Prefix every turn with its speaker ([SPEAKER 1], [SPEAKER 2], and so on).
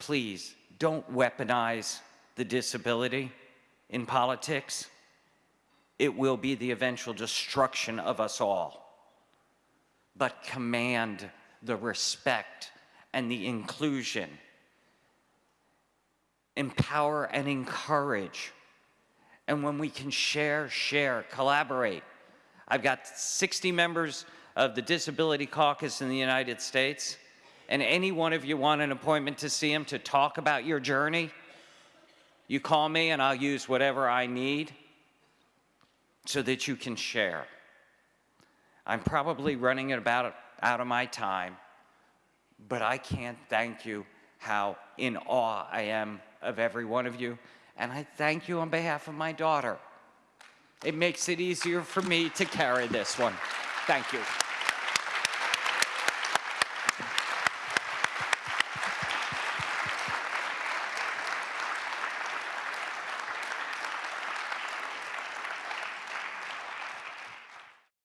[SPEAKER 1] please don't weaponize the disability in politics. It will be the eventual destruction of us all. But command the respect and the inclusion. Empower and encourage. And when we can share, share, collaborate. I've got 60 members of the Disability Caucus in the United States, and any one of you want an appointment to see him to talk about your journey, you call me and I'll use whatever I need so that you can share. I'm probably running about out of my time, but I can't thank you how in awe I am of every one of you. And I thank you on behalf of my daughter. It makes it easier for me to carry this one. Thank you.